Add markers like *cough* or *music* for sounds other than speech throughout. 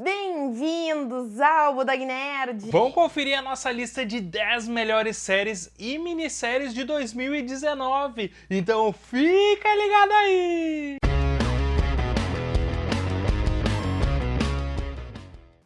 Bem-vindos ao Budog Nerd! Vamos conferir a nossa lista de 10 melhores séries e minisséries de 2019. Então fica ligado aí!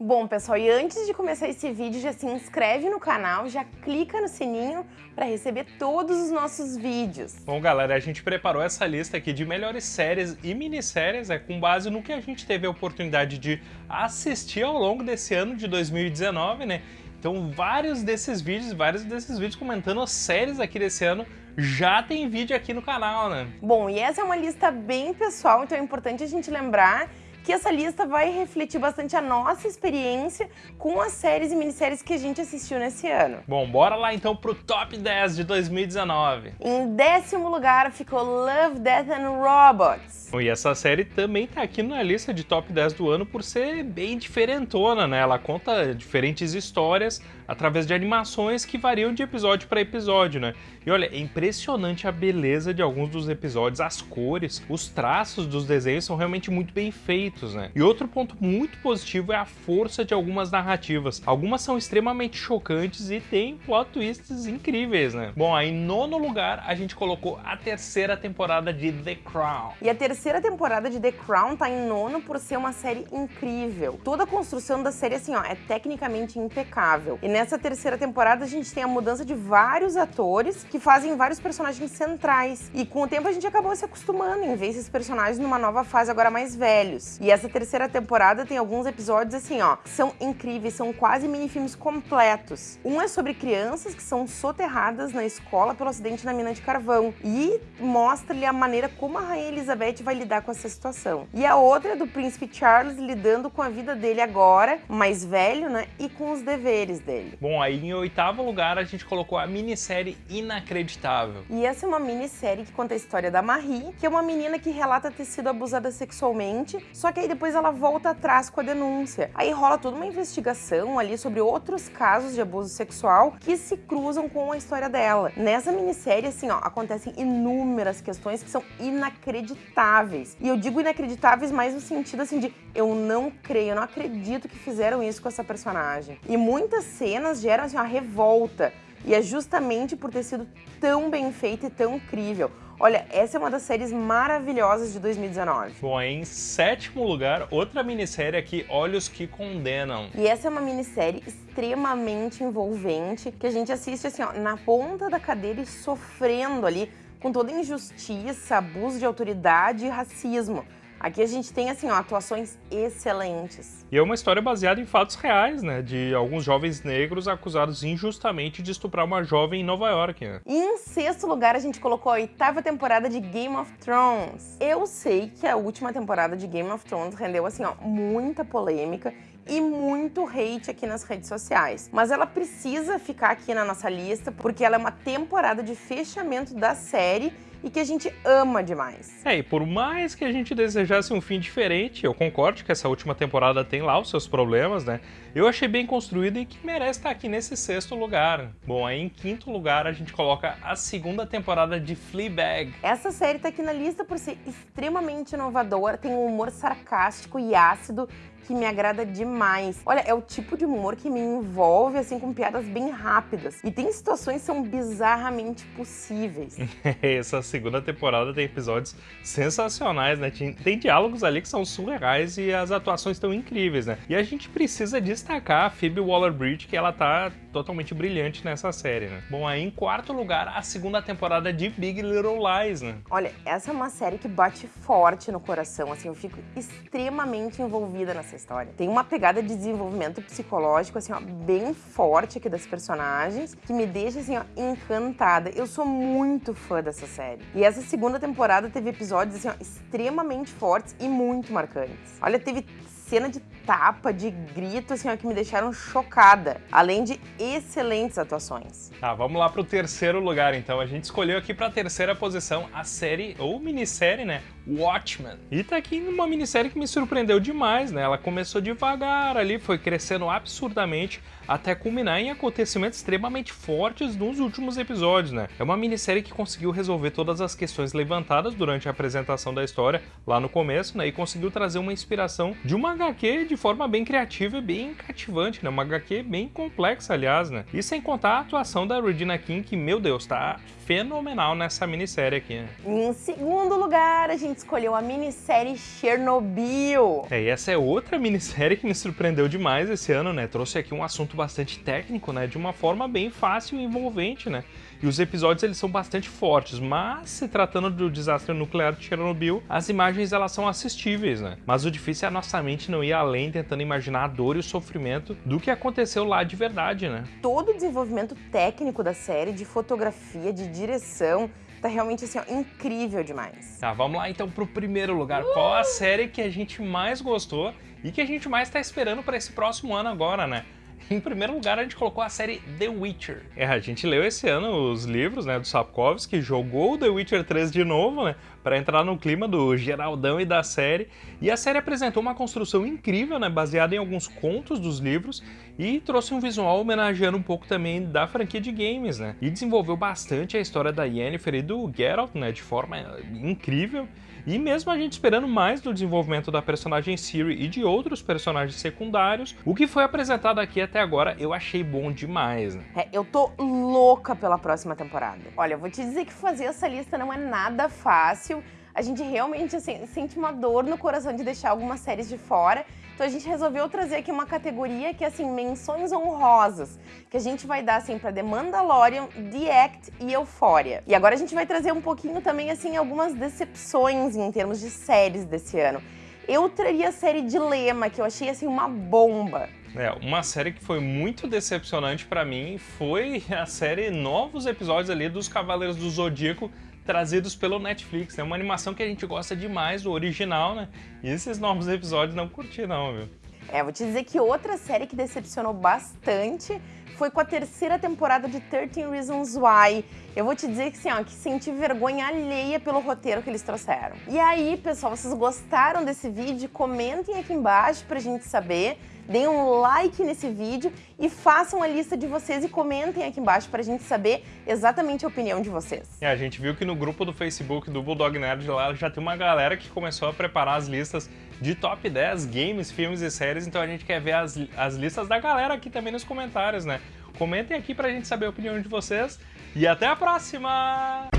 Bom, pessoal, e antes de começar esse vídeo, já se inscreve no canal, já clica no sininho para receber todos os nossos vídeos. Bom, galera, a gente preparou essa lista aqui de melhores séries e minisséries, é com base no que a gente teve a oportunidade de assistir ao longo desse ano de 2019, né? Então, vários desses vídeos, vários desses vídeos comentando as séries aqui desse ano já tem vídeo aqui no canal, né? Bom, e essa é uma lista bem pessoal, então é importante a gente lembrar que essa lista vai refletir bastante a nossa experiência com as séries e minisséries que a gente assistiu nesse ano. Bom, bora lá então pro top 10 de 2019. Em décimo lugar ficou Love, Death and Robots. E essa série também tá aqui na lista de top 10 do ano por ser bem diferentona, né? Ela conta diferentes histórias através de animações que variam de episódio para episódio, né? E olha, é impressionante a beleza de alguns dos episódios, as cores, os traços dos desenhos são realmente muito bem feitos, né? E outro ponto muito positivo é a força de algumas narrativas. Algumas são extremamente chocantes e tem plot twists incríveis, né? Bom, aí em nono lugar a gente colocou a terceira temporada de The Crown. E a terceira temporada de The Crown tá em nono por ser uma série incrível. Toda a construção da série, assim, ó, é tecnicamente impecável. E nessa terceira temporada a gente tem a mudança de vários atores que fazem vários personagens centrais. E com o tempo a gente acabou se acostumando em ver esses personagens numa nova fase agora mais velhos. E essa terceira temporada tem alguns episódios assim, ó, que são incríveis, são quase minifilmes completos. Um é sobre crianças que são soterradas na escola pelo acidente na mina de carvão e mostra-lhe a maneira como a rainha Elizabeth vai lidar com essa situação. E a outra é do príncipe Charles lidando com a vida dele agora, mais velho, né, e com os deveres dele. Bom, aí em oitavo lugar a gente colocou a minissérie Inacreditável. E essa é uma minissérie que conta a história da Marie, que é uma menina que relata ter sido abusada sexualmente, só que aí depois ela volta atrás com a denúncia. Aí rola toda uma investigação ali sobre outros casos de abuso sexual que se cruzam com a história dela. Nessa minissérie, assim, ó, acontecem inúmeras questões que são inacreditáveis. E eu digo inacreditáveis mais no sentido, assim, de eu não creio, eu não acredito que fizeram isso com essa personagem. E muitas cenas geram assim, uma revolta. E é justamente por ter sido tão bem feita e tão incrível. Olha, essa é uma das séries maravilhosas de 2019. Bom, em sétimo lugar, outra minissérie aqui, Olhos que Condenam. E essa é uma minissérie extremamente envolvente, que a gente assiste assim, ó, na ponta da cadeira e sofrendo ali com toda injustiça, abuso de autoridade e racismo. Aqui a gente tem, assim, ó, atuações excelentes. E é uma história baseada em fatos reais, né? De alguns jovens negros acusados injustamente de estuprar uma jovem em Nova York. Né? E em sexto lugar, a gente colocou a oitava temporada de Game of Thrones. Eu sei que a última temporada de Game of Thrones rendeu, assim, ó, muita polêmica e muito hate aqui nas redes sociais. Mas ela precisa ficar aqui na nossa lista porque ela é uma temporada de fechamento da série e que a gente ama demais. É, e por mais que a gente desejasse um fim diferente, eu concordo que essa última temporada tem lá os seus problemas, né? Eu achei bem construída e que merece estar aqui nesse sexto lugar. Bom, aí em quinto lugar a gente coloca a segunda temporada de Fleabag. Essa série tá aqui na lista por ser extremamente inovadora, tem um humor sarcástico e ácido que me agrada demais. Olha, é o tipo de humor que me envolve, assim, com piadas bem rápidas. E tem situações que são bizarramente possíveis. *laughs* Essa segunda temporada tem episódios sensacionais, né? Tem, tem diálogos ali que são surreais e as atuações estão incríveis, né? E a gente precisa destacar a Phoebe Waller-Bridge, que ela tá totalmente brilhante nessa série, né? Bom, aí em quarto lugar, a segunda temporada de Big Little Lies, né? Olha, essa é uma série que bate forte no coração, assim, eu fico extremamente envolvida nessa história. Tem uma pegada de desenvolvimento psicológico, assim, ó, bem forte aqui das personagens, que me deixa, assim, ó, encantada. Eu sou muito fã dessa série. E essa segunda temporada teve episódios, assim, ó, extremamente fortes e muito marcantes. Olha, teve cena de tapa, de grito, assim, ó, que me deixaram chocada. Além de excelentes atuações. Tá, vamos lá pro terceiro lugar, então. A gente escolheu aqui pra terceira posição a série, ou minissérie, né? Watchmen. E tá aqui numa minissérie que me surpreendeu demais, né? Ela começou devagar ali, foi crescendo absurdamente, até culminar em acontecimentos extremamente fortes nos últimos episódios, né? É uma minissérie que conseguiu resolver todas as questões levantadas durante a apresentação da história lá no começo, né? E conseguiu trazer uma inspiração de uma HQ de forma bem criativa e bem cativante, né? Uma HQ bem complexa, aliás, né? E sem contar a atuação da Regina King, que, meu Deus, tá fenomenal nessa minissérie aqui. Né? Em segundo lugar, a gente escolheu a minissérie Chernobyl. É, e essa é outra minissérie que me surpreendeu demais esse ano, né? Trouxe aqui um assunto bastante técnico, né? De uma forma bem fácil e envolvente, né? E os episódios eles são bastante fortes, mas se tratando do desastre nuclear de Chernobyl, as imagens elas são assistíveis, né? Mas o difícil é a nossa mente não ir além tentando imaginar a dor e o sofrimento do que aconteceu lá de verdade, né? Todo o desenvolvimento técnico da série, de fotografia, de direção, tá realmente assim, ó, incrível demais. Tá, vamos lá então pro primeiro lugar. Uh! Qual a série que a gente mais gostou e que a gente mais tá esperando para esse próximo ano agora, né? Em primeiro lugar, a gente colocou a série The Witcher. É, a gente leu esse ano os livros, né, do Sapkowski, jogou The Witcher 3 de novo, né, para entrar no clima do Geraldão e da série. E a série apresentou uma construção incrível, né, baseada em alguns contos dos livros e trouxe um visual homenageando um pouco também da franquia de games, né? E desenvolveu bastante a história da Yennefer e do Geralt, né, de forma incrível. E mesmo a gente esperando mais do desenvolvimento da personagem Ciri e de outros personagens secundários, o que foi apresentado aqui até agora eu achei bom demais. Né? É, eu tô louca pela próxima temporada. Olha, eu vou te dizer que fazer essa lista não é nada fácil. A gente realmente assim, sente uma dor no coração de deixar algumas séries de fora. Então a gente resolveu trazer aqui uma categoria que é assim, menções honrosas, que a gente vai dar assim para The Mandalorian, The Act e Euphoria. E agora a gente vai trazer um pouquinho também assim algumas decepções em termos de séries desse ano. Eu traria a série Dilema, que eu achei assim uma bomba. É, uma série que foi muito decepcionante para mim foi a série novos episódios ali dos Cavaleiros do Zodíaco trazidos pelo Netflix. É uma animação que a gente gosta demais do original, né? E esses novos episódios não curti não, viu? É, vou te dizer que outra série que decepcionou bastante foi com a terceira temporada de 13 Reasons Why. Eu vou te dizer que, assim, ó, que senti vergonha alheia pelo roteiro que eles trouxeram. E aí, pessoal, vocês gostaram desse vídeo? Comentem aqui embaixo pra gente saber deem um like nesse vídeo e façam a lista de vocês e comentem aqui embaixo para a gente saber exatamente a opinião de vocês. É, a gente viu que no grupo do Facebook do Bulldog Nerd lá já tem uma galera que começou a preparar as listas de top 10 games, filmes e séries, então a gente quer ver as, as listas da galera aqui também nos comentários, né? Comentem aqui para a gente saber a opinião de vocês e até a próxima!